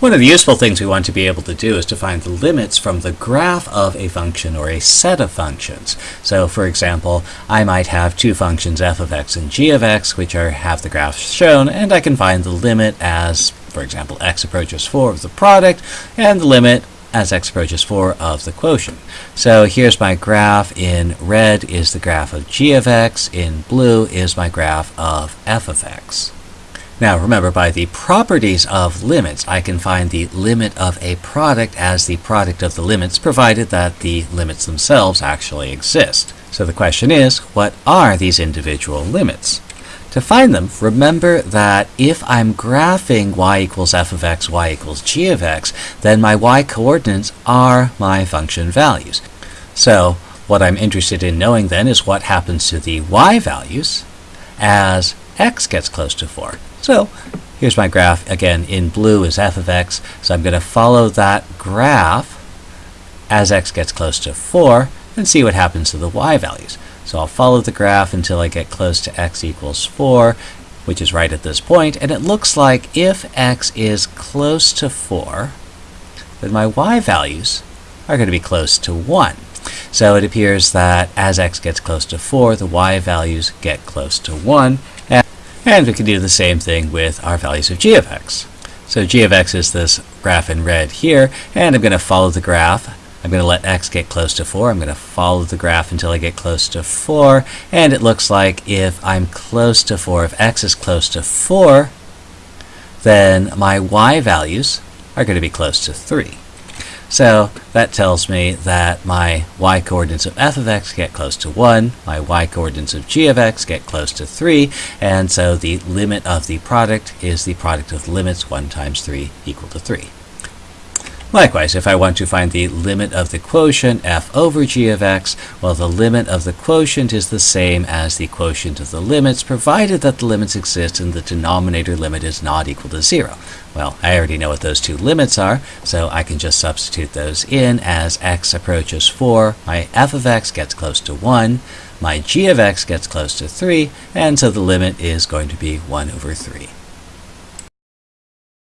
One of the useful things we want to be able to do is to find the limits from the graph of a function or a set of functions. So for example, I might have two functions f of x and g of x which are have the graphs shown and I can find the limit as, for example, x approaches 4 of the product and the limit as x approaches 4 of the quotient. So here's my graph. In red is the graph of g of x. In blue is my graph of f of x. Now remember, by the properties of limits, I can find the limit of a product as the product of the limits, provided that the limits themselves actually exist. So the question is, what are these individual limits? To find them, remember that if I'm graphing y equals f of x, y equals g of x, then my y coordinates are my function values. So what I'm interested in knowing then is what happens to the y values as x gets close to 4. So here's my graph. Again, in blue is f of x. So I'm going to follow that graph as x gets close to 4 and see what happens to the y values. So I'll follow the graph until I get close to x equals 4, which is right at this point. And it looks like if x is close to 4, then my y values are going to be close to 1. So it appears that as x gets close to 4, the y values get close to 1. And we can do the same thing with our values of g of x. So g of x is this graph in red here, and I'm going to follow the graph. I'm going to let x get close to 4. I'm going to follow the graph until I get close to 4. And it looks like if I'm close to 4, if x is close to 4, then my y values are going to be close to 3. So that tells me that my y coordinates of f of x get close to 1, my y coordinates of g of x get close to 3, and so the limit of the product is the product of limits 1 times 3 equal to 3. Likewise, if I want to find the limit of the quotient f over g of x, well, the limit of the quotient is the same as the quotient of the limits, provided that the limits exist and the denominator limit is not equal to 0. Well, I already know what those two limits are, so I can just substitute those in as x approaches 4, my f of x gets close to 1, my g of x gets close to 3, and so the limit is going to be 1 over 3.